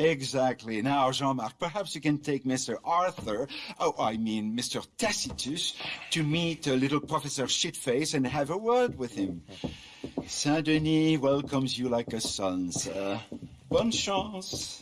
Exactly. Now, Jean-Marc, perhaps you can take Mr. Arthur, oh, I mean Mr. Tacitus, to meet a little Professor Shitface and have a word with him. Saint-Denis welcomes you like a son, sir. Bonne chance.